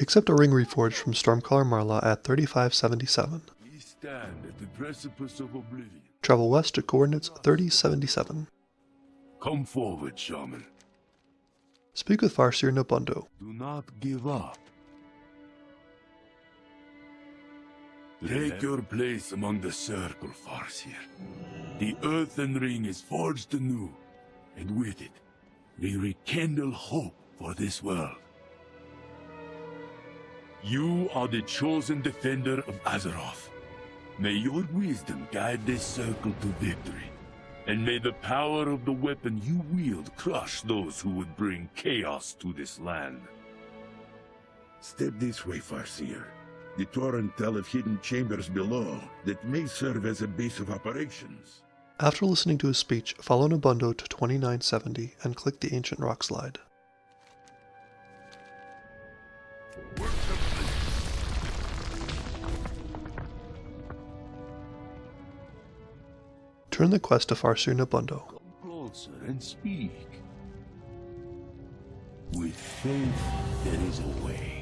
Accept a ring reforged from Stormcaller Mylra at 3577. We stand at the precipice of oblivion. Travel west to coordinates 3077. Come forward, shaman. Speak with Farseer Nobundo. Do not give up. Take your place among the circle, Farseer. The earthen ring is forged anew, and with it, we rekindle hope for this world. You are the chosen defender of Azeroth. May your wisdom guide this circle to victory. And may the power of the weapon you wield crush those who would bring chaos to this land. Step this way, Farseer. The Torrent tell of hidden chambers below that may serve as a base of operations. After listening to his speech, follow Nobundo to 2970 and click the Ancient Rock Slide. Turn the quest to Farseer Nobundo. Come closer and speak. With faith, there is a way.